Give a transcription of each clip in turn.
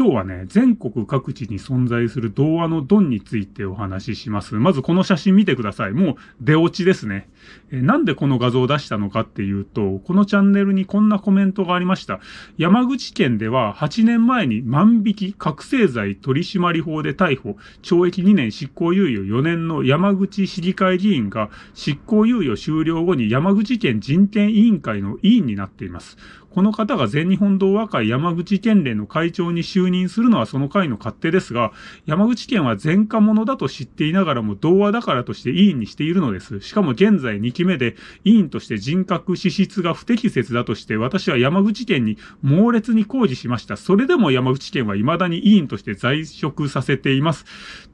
今日はね、全国各地に存在する童話のドンについてお話しします。まずこの写真見てください。もう出落ちですね。えなんでこの画像を出したのかっていうと、このチャンネルにこんなコメントがありました。山口県では8年前に万引き覚醒剤取締法で逮捕、懲役2年執行猶予4年の山口市議会議員が執行猶予終了後に山口県人権委員会の委員になっています。この方が全日本童話会山口県連の会長に就任するのはその会の勝手ですが、山口県は前科者だと知っていながらも童話だからとして委員にしているのです。しかも現在2期目で委員として人格資質が不適切だとして私は山口県に猛烈に抗議しました。それでも山口県は未だに委員として在職させています。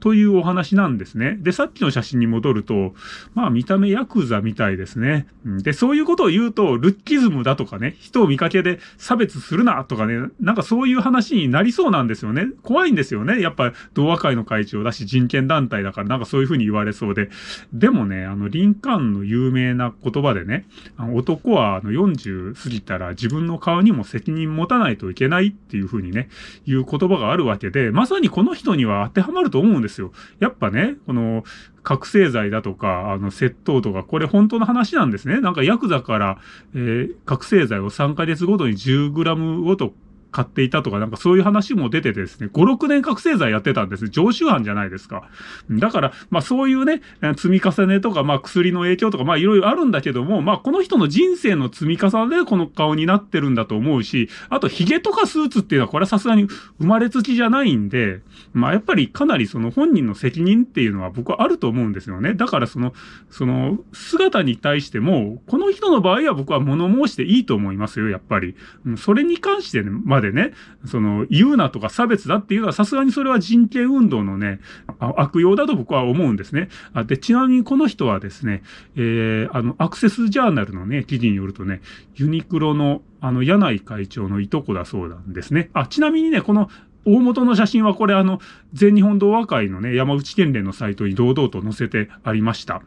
というお話なんですね。で、さっきの写真に戻ると、まあ見た目ヤクザみたいですね。で、そういうことを言うと、ルッキズムだとかね、人を見かけで差別するなとかね、なんかそういう話になりそうなんですよね。怖いんですよね。やっぱ同和会の会長だし人権団体だからなんかそういうふうに言われそうで。でもね、あの、リンカーンの有名な言葉でね、あの男はあの40過ぎたら自分の顔にも責任持たないといけないっていうふうにね、いう言葉があるわけで、まさにこの人には当てはまると思うんですよ。やっぱね、この、覚醒剤だとか、あの、窃盗とか、これ本当の話なんですね。なんかヤクザから、えー、覚醒剤を3ヶ月ごとに10グラムごと買っていたとか、なんかそういう話も出ててですね、5、6年覚醒剤やってたんです。常習犯じゃないですか。だから、まあそういうね、積み重ねとか、まあ薬の影響とか、まあいろいろあるんだけども、まあこの人の人生の積み重ねでこの顔になってるんだと思うし、あと髭とかスーツっていうのはこれはさすがに生まれつきじゃないんで、まあやっぱりかなりその本人の責任っていうのは僕はあると思うんですよね。だからその、その姿に対しても、この人の場合は僕は物申していいと思いますよ、やっぱり。それに関してまででね、その、言うなとか差別だっていうのはさすがにそれは人権運動のね、悪用だと僕は思うんですね。あで、ちなみにこの人はですね、えー、あの、アクセスジャーナルのね、記事によるとね、ユニクロのあの、柳井会長のいとこだそうなんですね。あ、ちなみにね、この大元の写真はこれあの、全日本童話会のね、山口県連のサイトに堂々と載せてありました。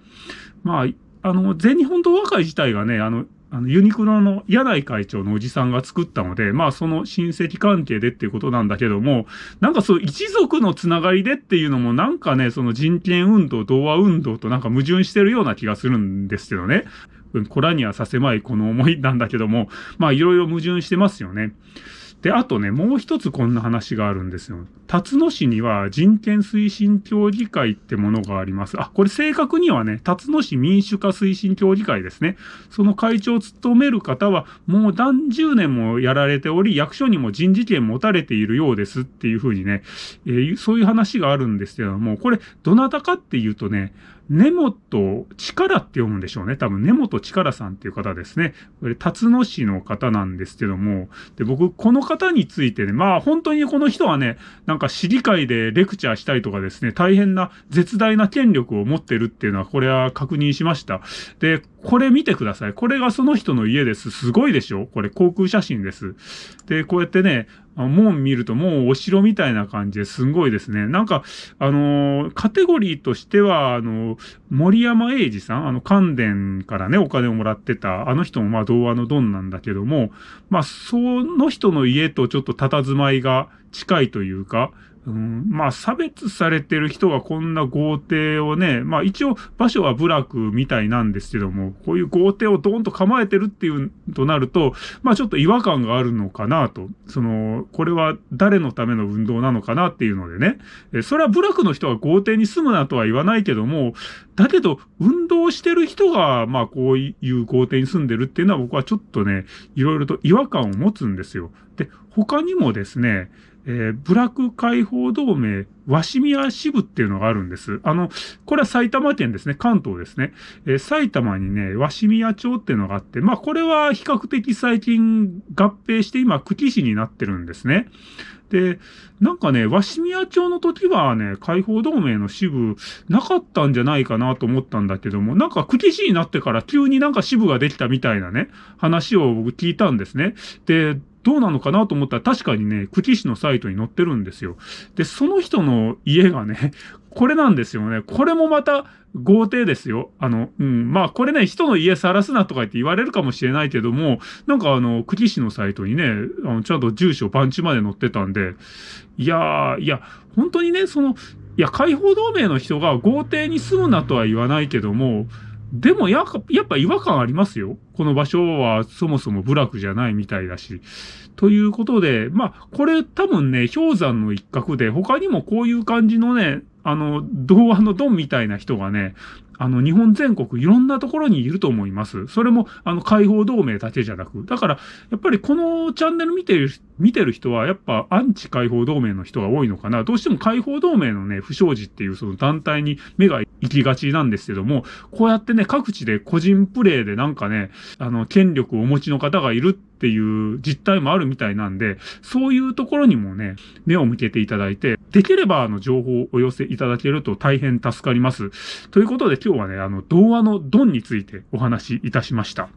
まあ、あの、全日本童話会自体がね、あの、あの、ユニクロの柳井会長のおじさんが作ったので、まあその親戚関係でっていうことなんだけども、なんかそう一族のつながりでっていうのもなんかね、その人権運動、童話運動となんか矛盾してるような気がするんですけどね。こらにはさせまいこの思いなんだけども、まあいろいろ矛盾してますよね。で、あとね、もう一つこんな話があるんですよ。辰野市には人権推進協議会ってものがあります。あ、これ正確にはね、辰野市民主化推進協議会ですね。その会長を務める方は、もう何十年もやられており、役所にも人事権持たれているようですっていうふうにね、えー、そういう話があるんですけども、これ、どなたかっていうとね、根本力って読むんでしょうね。多分根本力さんっていう方ですね。これ、辰野市の方なんですけども、で、僕、この方についてね、まあ本当にこの人はね、なんか市議会でレクチャーしたりとかですね、大変な絶大な権力を持ってるっていうのは、これは確認しました。で、これ見てください。これがその人の家です。すごいでしょ？これ航空写真です。で、こうやってね、門見るともうお城みたいな感じですごいですね。なんか、あのー、カテゴリーとしては、あのー、森山英二さん、あの、関電からね、お金をもらってた、あの人もまあ童話のドンなんだけども、まあ、その人の家とちょっと佇まいが近いというか、うん、まあ、差別されてる人がこんな豪邸をね、まあ一応場所は部落みたいなんですけども、こういう豪邸をドーンと構えてるっていうとなると、まあちょっと違和感があるのかなと。その、これは誰のための運動なのかなっていうのでね。えそれは部落の人が豪邸に住むなとは言わないけども、だけど、運動してる人が、まあこういう豪邸に住んでるっていうのは僕はちょっとね、いろいろと違和感を持つんですよ。で、他にもですね、えー、ブラック解放同盟、鷲宮支部っていうのがあるんです。あの、これは埼玉県ですね。関東ですね。えー、埼玉にね、鷲宮町っていうのがあって、まあこれは比較的最近合併して今、久喜市になってるんですね。で、なんかね、鷲宮町の時はね、解放同盟の支部なかったんじゃないかなと思ったんだけども、なんか久喜市になってから急になんか支部ができたみたいなね、話を僕聞いたんですね。で、どうなのかなと思ったら確かにね、久喜市のサイトに載ってるんですよ。で、その人の家がね、これなんですよね。これもまた豪邸ですよ。あの、うん。まあ、これね、人の家晒すなとか言って言われるかもしれないけども、なんかあの、久喜市のサイトにね、あのちゃんと住所パンチまで載ってたんで、いやー、いや、本当にね、その、いや、解放同盟の人が豪邸に住むなとは言わないけども、でもややっぱ違和感ありますよ。この場所はそもそも部落じゃないみたいだし。ということで、まあ、これ多分ね、氷山の一角で、他にもこういう感じのね、あの、童話のドンみたいな人がね、あの、日本全国いろんなところにいると思います。それも、あの、解放同盟だけじゃなく。だから、やっぱりこのチャンネル見てる、見てる人は、やっぱアンチ解放同盟の人が多いのかな。どうしても解放同盟のね、不祥事っていうその団体に目が行きがちなんですけども、こうやってね、各地で個人プレイでなんかね、あの、権力をお持ちの方がいるっていう実態もあるみたいなんで、そういうところにもね、目を向けていただいて、できればあの情報をお寄せいただけると大変助かります。ということで今日はね、あの、童話のドンについてお話しいたしました。